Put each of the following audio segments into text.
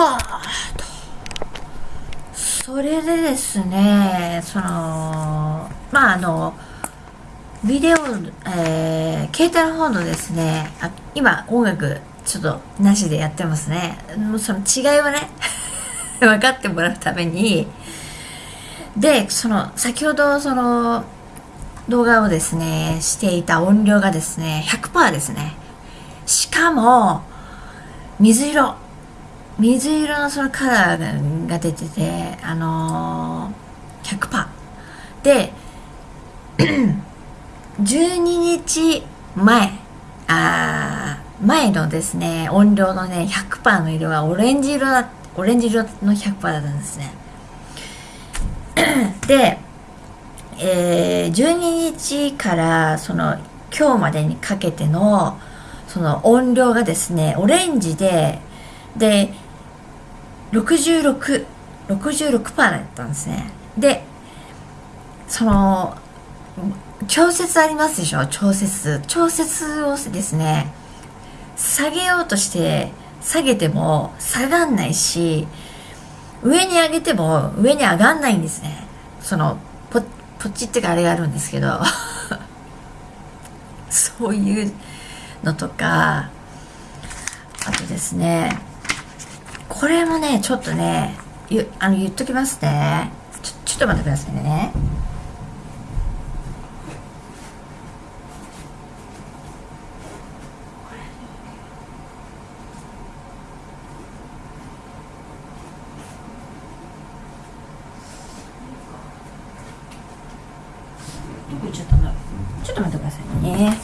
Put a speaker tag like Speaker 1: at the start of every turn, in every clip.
Speaker 1: はあと。それでですねそのまああのビデオ、えー、携帯の方のですねあ今音楽ちょっとなしでやってますね。その違いをね 分かってもらうためにでその先ほどその動画をですねしていた音量がですね100%ですね。しかも水色。水色のそのカラーが出ててあのー、100%で 12日前。あ前のですね音量のね100%の色はオレンジ色だオレンジ色の100%だったんですね。で、えー、12日からその今日までにかけてのその音量がですねオレンジでで66、66%だったんですね。で、その、調節ありますでしょ？調節。調節をですね、下げようとして下げても下がんないし、上に上げても上に上がんないんですね。その、ポポッチってかあれがあるんですけど、そういうのとか、あとですね、これもね、ちょっとね、ゆあの言っときますね。ちょ、ちょっと待ってくださいね。ちょっとちょっと待ってくださいね。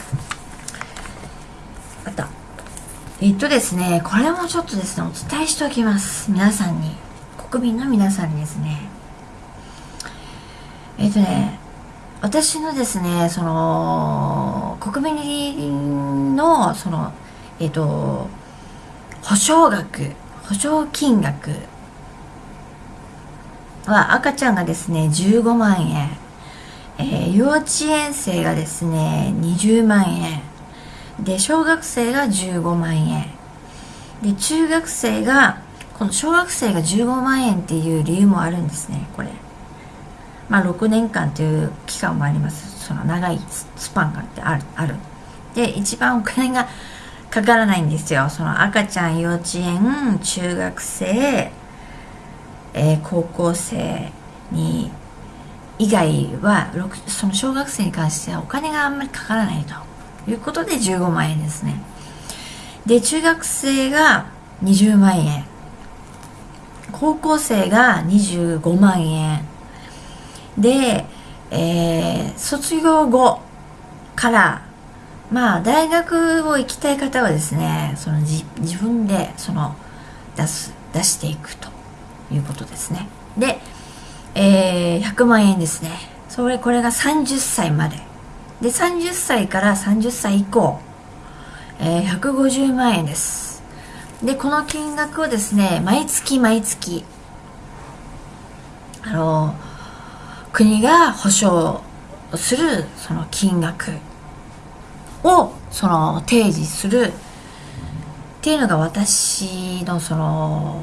Speaker 1: えっとですね、これもちょっとですね、お伝えしておきます。皆さんに。国民の皆さんにですね。えっとね、私のですね、その、国民の、その、えっと、保証額、保証金額は赤ちゃんがですね、15万円、えー、幼稚園生がですね、20万円、で小学生が15万円。で中学生がこの小学生が15万円っていう理由もあるんですねこれ。まあ6年間という期間もあります。その長いスパンがってあるある。で一番お金が かからないんですよ。その赤ちゃん幼稚園中学生、えー、高校生に以外はその小学生に関してはお金があんまりかからないと。いうことで15万円ですね。で、中学生が20万円。高校生が25万円。で、えー、卒業後から、まあ、大学を行きたい方はですね、その自分で、その、出す、出していくということですね。で、えー、100万円ですね。それ、これが30歳まで。で30歳から30歳以降、えー、150万円です。でこの金額をですね毎月毎月あの国が保証するその金額をその提示するっていうのが私のその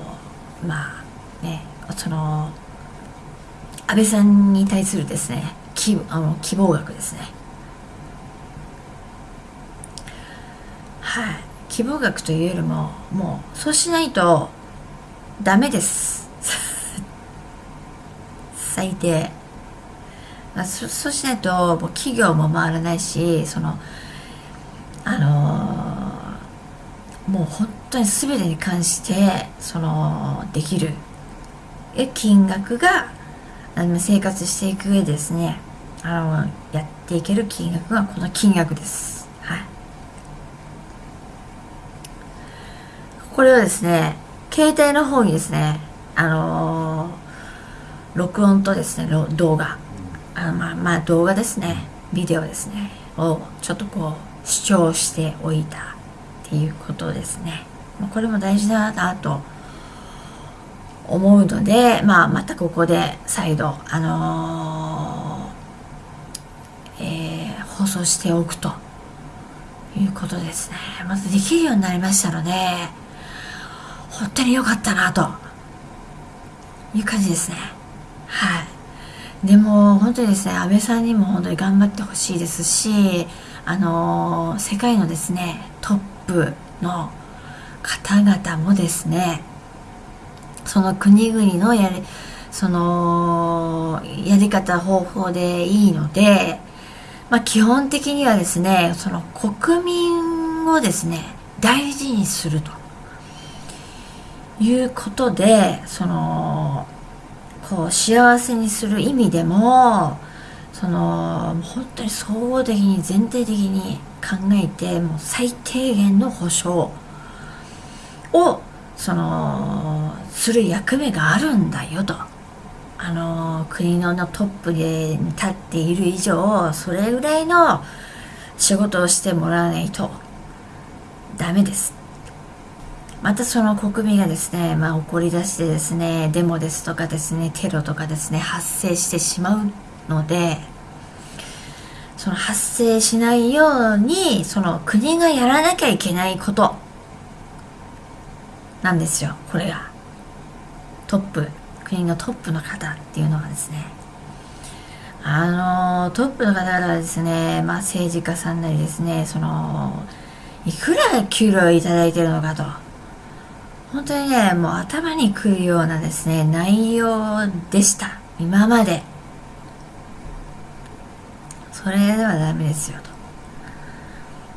Speaker 1: まあねその安倍さんに対するですね希あの希望額ですね。はい、希望額というよりももうそうしないとダメです。最低、まあ、そそうしないともう企業も回らないしそのあのー、もう本当に全てに関してそのできる。金額があの生活していく上ですねあのやっていける金額がこの金額ですはいこれはですね、携帯の方にですね、あのー、録音とですね、動画、あまあまあ動画ですね、ビデオですね、をちょっとこう、視聴しておいたっていうことですね。これも大事だなと思うので、まあまたここで再度、あのー、えー、放送しておくということですね。まずできるようになりましたので、本当に良かったなと。いう感じですね。はい。でも本当にですね安倍さんにも本当に頑張ってほしいですしあの世界のですねトップの方々もですねその国々のやりそのやり方方法でいいので、まあ、基本的にはですねその国民をですね大事にすると。いうことでそのこう幸せにする意味でもその本当に総合的に全体的に考えてもう最低限の保障をそのする役目があるんだよと。あの国のトップで立っている以上それぐらいの仕事をしてもらわないとダメです。またその国民がですね、まあ、怒り出してですねデモですとかですねテロとかですね発生してしまうのでその発生しないようにその国がやらなきゃいけないこと。なんですよこれが。トップ国のトップの方っていうのはですね。あのトップの方々はですね、まあ、政治家さんなりですねそのいくら給料をいただいてるのかと。本当にねもう頭にくるようなですね内容でした。今まで。それではダメですよ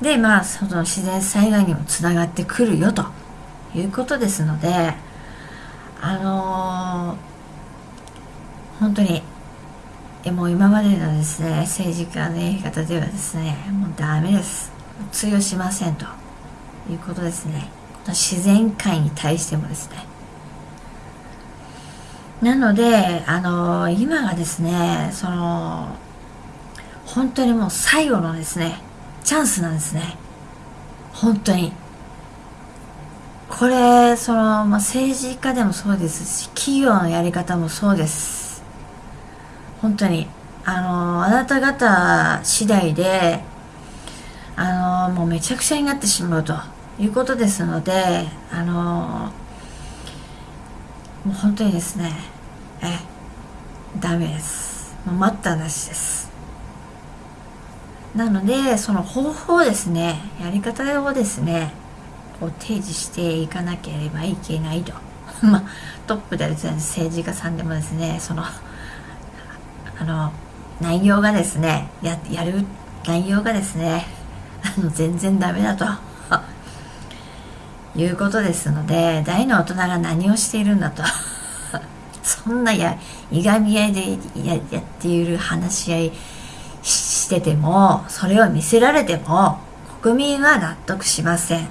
Speaker 1: と。でまあその自然災害にもつながってくるよと。いうことですのであのー、本当にもう今までのですね政治家のやり方ではですねもうダメです。通用しませんと。いうことですね。自然界に対してもですね。なのであの、今がですねその本当にもう最後のですねチャンスなんですね。本当に。これその、まあ、政治家でもそうですし企業のやり方もそうです。本当に。あのあなた方次第であのもうめちゃくちゃになってしまうと。いうことですのであのもう本当にですねえダメです。もう待ったなしです。なのでその方法ですねやり方をですねこう提示していかなければいけないと。まあトップでですね政治家さんでもですねそのあの内容がですねややる内容がですねあの全然ダメだと。いうことですので大の大人が何をしているんだと。そんなやいがみ合いでややっている話し合いしててもそれを見せられても国民は納得しません。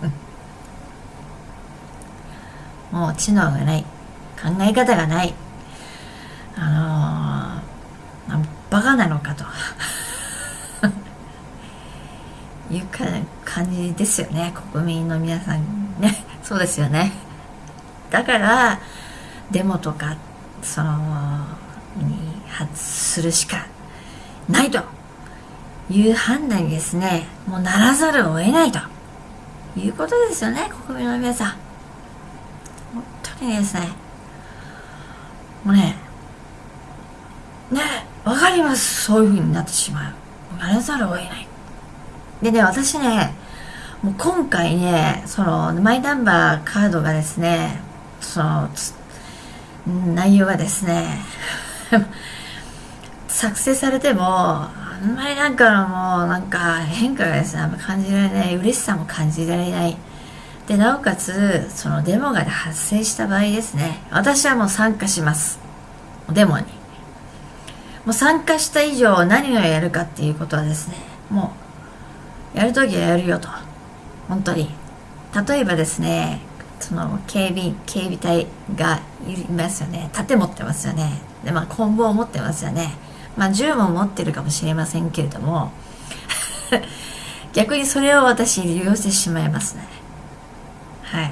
Speaker 1: もう知能がない。考え方がない。あのー、バカなのかと。いうか感じですよね。国民の皆さんね。そうですよね。だからデモとかそのに発するしかないと。いう判断にですね。もうならざるを得ないと。いうことですよね国民の皆さん。本当にですね。もうねねわかります。そういう風になってしまう。やらざるを得ない。でね私ねもう今回ねそのマイナンバーカードがですねその内容がですね 作成されてもあんまりなんかのもうなんか変化がですねあんま感じられない嬉しさも感じられない。でなおかつそのデモが発生した場合ですね私はもう参加します。デモに。もう参加した以上何をやるかっていうことはですねもうやるときはやるよと。本当に。例えばですねその警備警備隊がいますよね。盾持ってますよね。でまあ棍棒を持ってますよね。まあ銃も持ってるかもしれませんけれども 逆にそれを私利用してしまいますね。はい。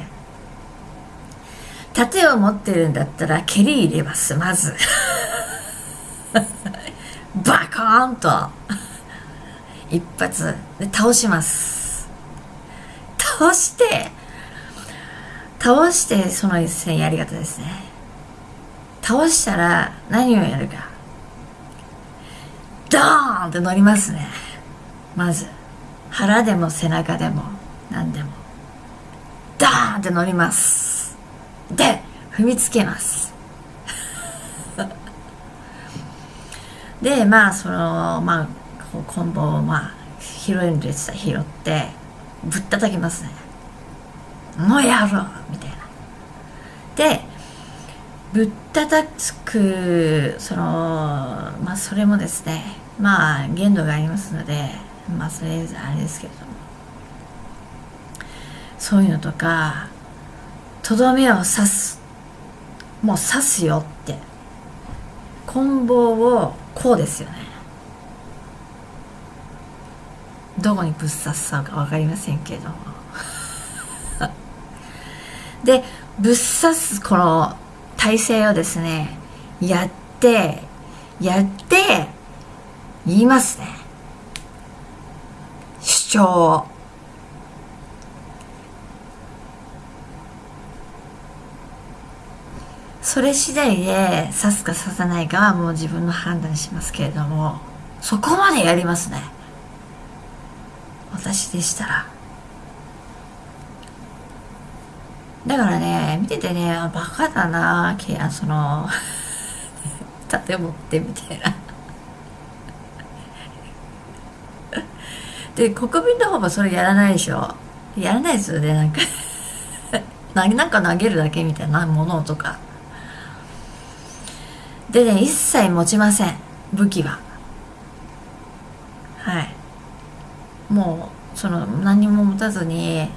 Speaker 1: 盾を持ってるんだったら蹴り入れます。まず。バコーンと。一発で倒します。倒して倒してその一戦やり方ですね。倒したら何をやるか。ドーンって乗りますね。まず。腹でも背中でも何でも。ダーンって乗ります。で踏みつけます。でまあそのまあコンボをまあ拾えるんでした。拾って。ぶったたきますね。もうやろうみたいな。でぶったたくそのまあそれもですねまあ限度がありますのでまあそれあれですけれども。そういうのとかとどめを刺す。もう刺すよって。棍棒をこうですよね。どこにぶっ刺すか分かりませんけれど。も でぶっ刺すこの体勢をですねやってやって言いますね。主張を。それ次第で刺すか刺さないかはもう自分の判断しますけれどもそこまでやりますね。私でしたら。だからね見ててねバカだなその盾持ってみたいな。で国民の方もそれやらないでしょ。やらないですよねなんか。なんか投げるだけみたいなものとか。でね一切持ちません武器は。はい。もうその何も持たずに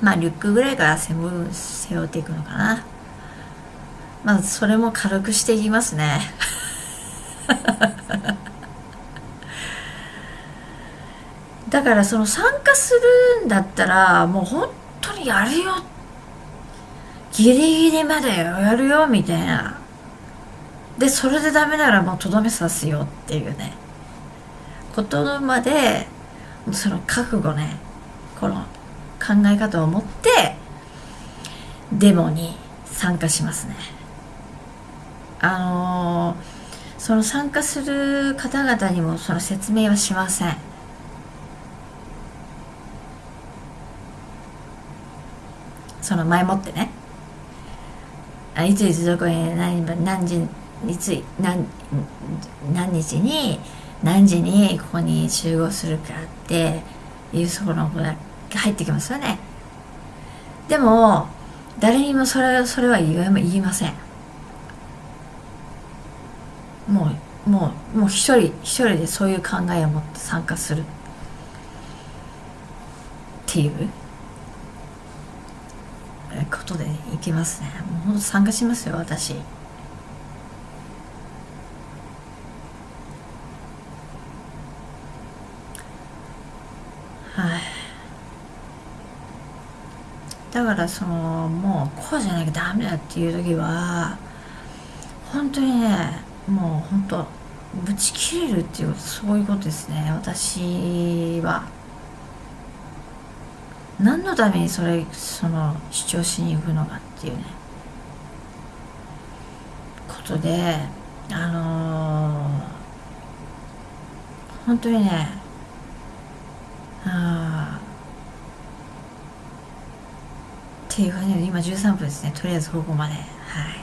Speaker 1: まあリュックぐらいから背負背負っていくのかな。まあそれも軽くしていきますね。だからその参加するんだったらもう本当にやるよ。ギリギリまでやるよみたいな。でそれでダメならもうとどめさすよっていうね。ことまでその覚悟ねこの考え方を持ってデモに参加しますね。あのー、その参加する方々にもその説明はしません。その前もってね。あいついつどこに何何時いつ何何日に何時にここに集合するかっていうそこのが入ってきますよね。でも誰にもそれそれは言いません。もうもうもう一人一人でそういう考えを持って参加する。っていうことでいきますね。もうほんと参加しますよ私。だからそのもうこうじゃなきゃダメだっていう時は本当にねもう本当ぶち切れるっていうそういうことですね。私は。何のためにそれその主張しに行くのかっていうね。ことであのー、本当にねああっていう感じで今13分ですね。とりあえずここまで。はい。